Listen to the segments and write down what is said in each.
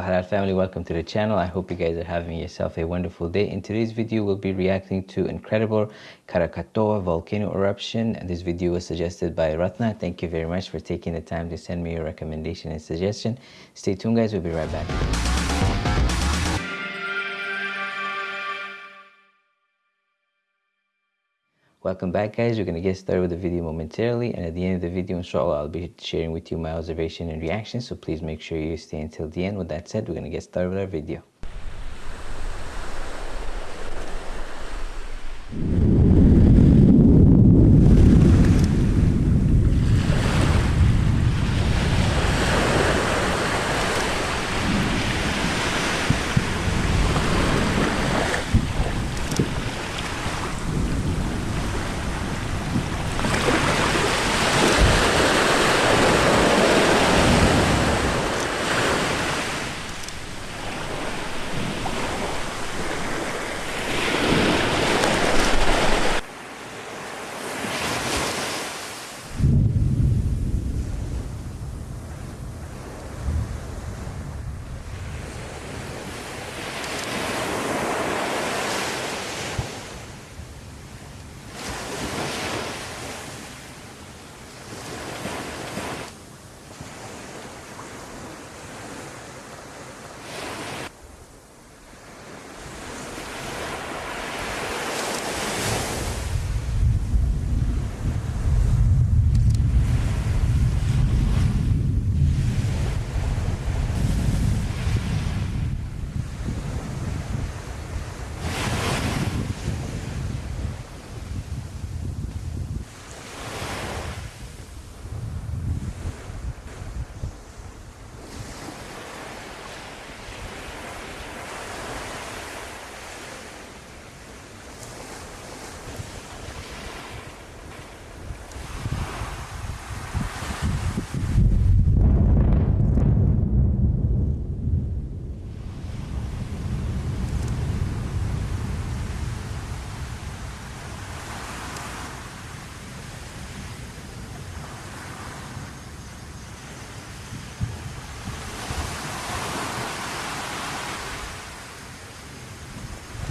halal family welcome to the channel. I hope you guys are having yourself a wonderful day. In today's video we'll be reacting to incredible krakatoa volcano eruption. And this video was suggested by ratna. Thank you very much for taking the time to send me your recommendation and suggestion. Stay tuned guys. We'll be right back Welcome back guys, we're going to get started with the video momentarily and at the end of the video inshallah I'll be sharing with you my observation and reaction so please make sure you stay until the end. With that said, we're going to get started with our video.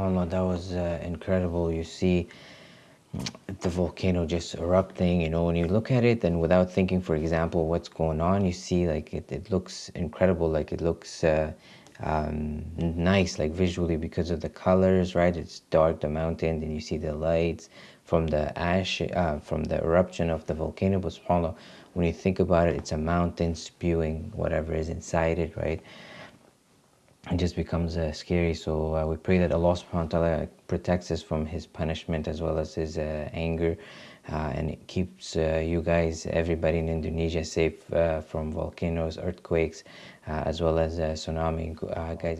subhanAllah, that was uh, incredible. You see the volcano just erupting, you know, when you look at it and without thinking, for example, what's going on, you see like it, it looks incredible, like it looks uh, um, nice, like visually because of the colors, right? It's dark, the mountain, then you see the lights from the ash, uh, from the eruption of the volcano. But subhanAllah, when you think about it, it's a mountain spewing whatever is inside it, right? It just becomes uh, scary. So uh, we pray that Allah subhanahu wa ta'ala protects us from His punishment as well as His uh, anger uh, and it keeps uh, you guys, everybody in Indonesia safe from volcanoes, earthquakes, as well as tsunami. guys,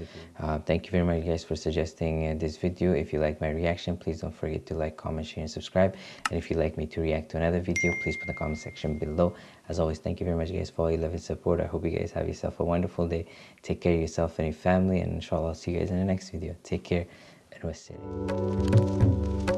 thank you very much guys for suggesting this video. If you like my reaction, please don't forget to like, comment, share, and subscribe. And if you'd like me to react to another video, please put the comment section below. As always, thank you very much guys for all your love and support. I hope you guys have yourself a wonderful day. Take care of yourself and your family, and inshallah I'll see you guys in the next video. Take care and wassalam.